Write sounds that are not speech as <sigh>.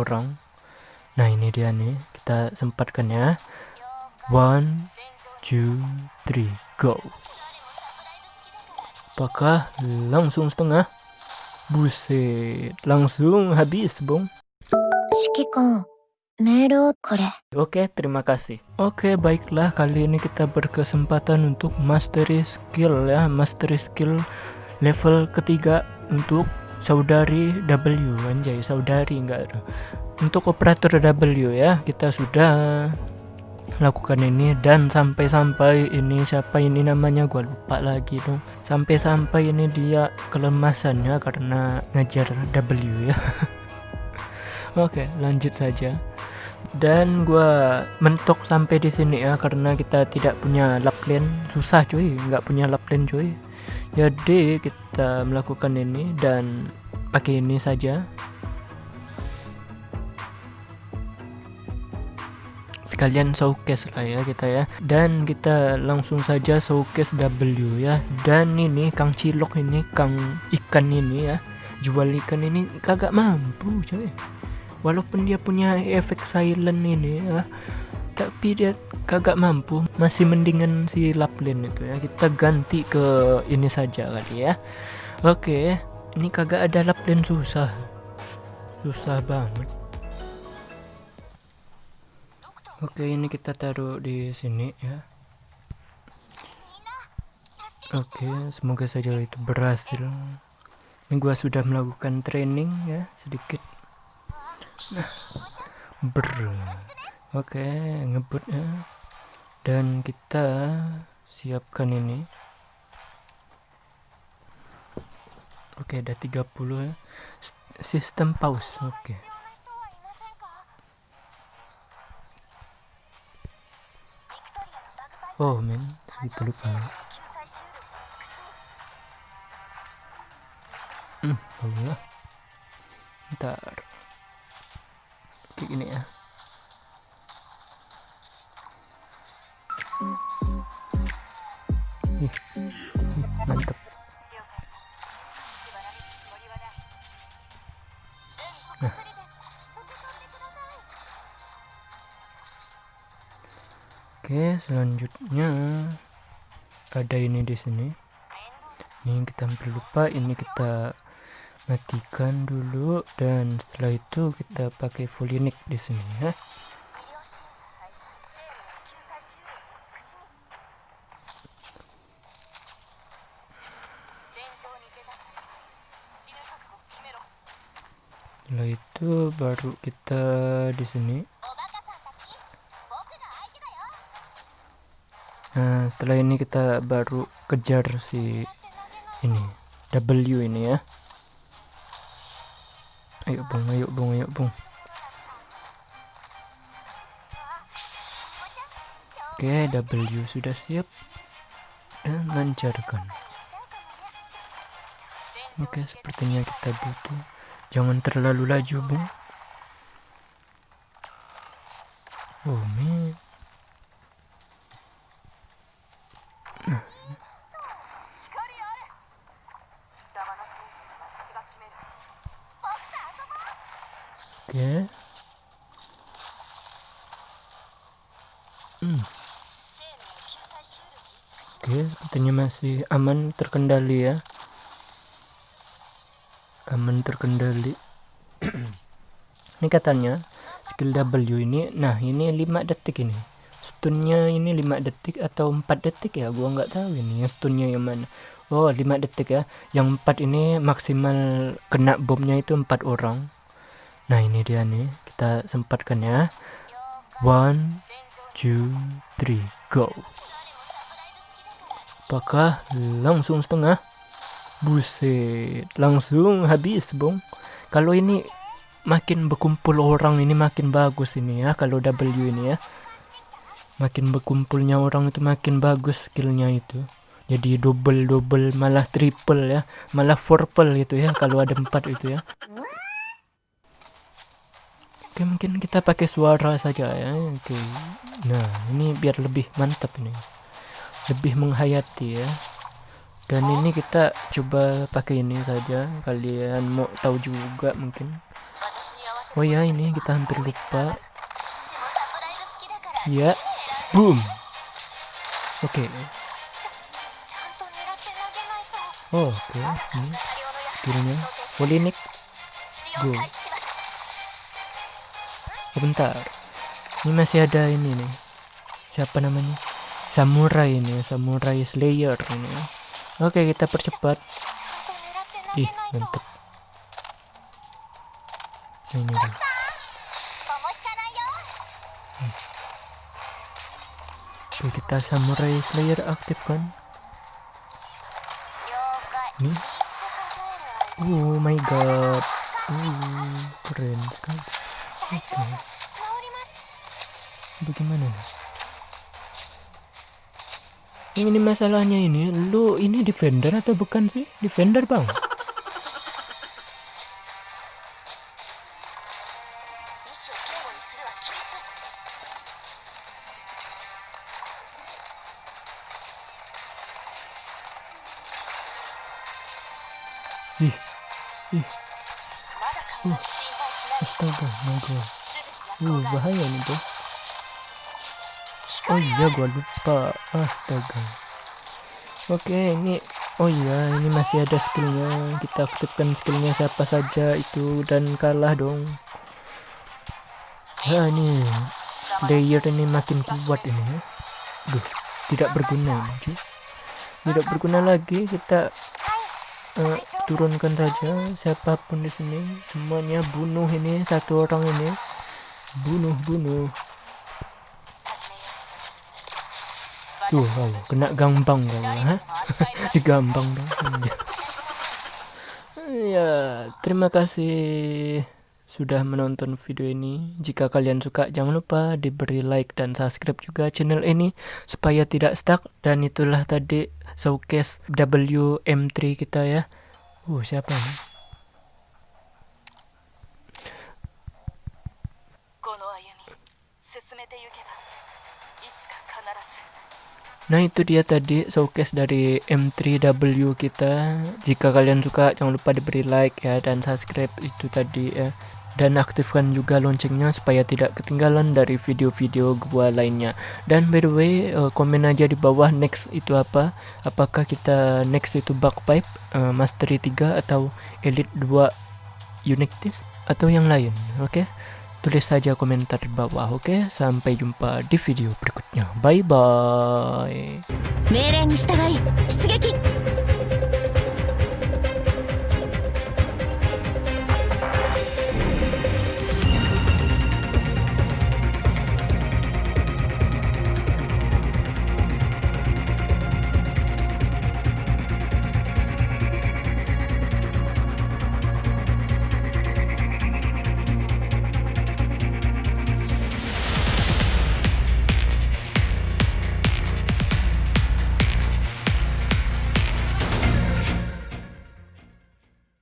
orang. Nah ini dia nih. Kita sempatkan ya. One two three go. Apakah langsung setengah? Buset langsung habis bong Oke, okay, terima kasih. Oke, okay, baiklah. Kali ini kita berkesempatan untuk mastery skill ya, mastery skill level ketiga untuk saudari W anjay, saudari enggak. Untuk operator W ya, kita sudah lakukan ini dan sampai-sampai ini siapa ini namanya gua lupa lagi dong. Sampai-sampai ini dia kelemasannya karena ngajar W ya. <laughs> Oke, lanjut saja dan gua mentok sampai di sini ya karena kita tidak punya lap lane susah cuy nggak punya lap lane cuy jadi kita melakukan ini dan pakai ini saja. Sekalian showcase lah ya kita ya. Dan kita langsung saja showcase W ya. Dan ini Kang Cilok ini Kang ikan ini ya. Jual ikan ini kagak mampu coy. Walaupun dia punya efek silent ini ya tapi dia kagak mampu. Masih mendingan si Laplin itu ya. Kita ganti ke ini saja kali ya. Oke ini kagak ada Laplin susah. Susah banget. Oke ini kita taruh di sini ya. Oke semoga saja itu berhasil. Ini gua sudah melakukan training ya sedikit. Nah, ber oke ngebut ya dan kita siapkan ini. Oke ada 30 ya S- sistem pause oke. Oh men itu lupa. Hmm Allah ntar. Kayak gini ya mantep. Nah. Oke selanjutnya ada ini di sini. Ini kita hampir lupa ini kita matikan dulu dan setelah itu kita pakai Volinic di sini ya setelah itu baru kita di sini. Nah setelah ini kita baru kejar si ini W ini ya. Ayo bung ayo bung ayo bung. Oke W sudah siap dan lancarkan. Oke sepertinya kita butuh jangan terlalu laju bung oh man oke. Hmm. oke sepertinya masih aman terkendali ya aman terkendali. <clears throat> Ini katanya skill W ini nah ini 5 detik ini. Stunnya ini 5 detik atau 4 detik ya? Gua nggak tahu ini stunnya yang mana. Oh 5 detik ya. Yang 4 ini maksimal kena bomnya itu 4 orang. Nah ini dia nih. Kita sempatkan ya. One two three go. Apakah langsung setengah buset langsung habis bung. Kalau ini makin berkumpul orang ini makin bagus ini ya kalau W ini ya. Makin berkumpulnya orang itu makin bagus skillnya itu. Jadi double double malah triple ya malah fourple gitu ya kalau ada empat itu ya. Oke mungkin kita pakai suara saja ya. Oke. Nah ini biar lebih mantap ini. Lebih menghayati ya dan ini kita coba pakai ini saja. Kalian mau tahu juga mungkin. Oh ya ini kita hampir lupa. Ya. Boom. Oke. Oh, oke. Ini skillnya. Folinik go. Oh, bentar. Ini masih ada ini nih. Siapa namanya? Samurai ini samurai slayer ini oke kita percepat. Ih mantep ini nih. Hmm. Oke, kita samurai slayer aktif kan ini? Oh my god. Uh, keren sekali. Oke. Okay. bagaimana nih ini masalahnya ini lu ini defender atau bukan sih defender bang Ih, ih. Uh, astaga, my. Uh, bahaya nih bos. Oh iya, gua lupa. Astaga. Oke, ini Oh iya, ini masih ada skillnya. Kita aktifkan skillnya siapa saja itu dan kalah dong. Ya ini player ini makin kuat ini ya. Duh, tidak berguna ini. Tidak berguna lagi kita uh, turunkan saja siapa pun di sini semuanya bunuh ini satu orang ini bunuh bunuh tuh oh, kena gampang kau ha <laughs> gampang dong <laughs> ya terima kasih sudah menonton video ini. Jika kalian suka, jangan lupa diberi like dan subscribe juga channel ini supaya tidak stuck. Dan itulah tadi showcase WM3 kita ya. Uh, siapa ini? Nah itu dia tadi showcase dari M3W kita. Jika kalian suka jangan lupa diberi like ya dan subscribe itu tadi ya. Dan aktifkan juga loncengnya supaya tidak ketinggalan dari video-video gua lainnya. Dan by the way uh, komen aja di bawah next itu apa. Apakah kita next itu pipe uh, mastery 3 atau elite 2 unique atau yang lain oke? okay? Tulis saja komentar di bawah oke? Okay? sampai jumpa di video berikutnya. Bye bye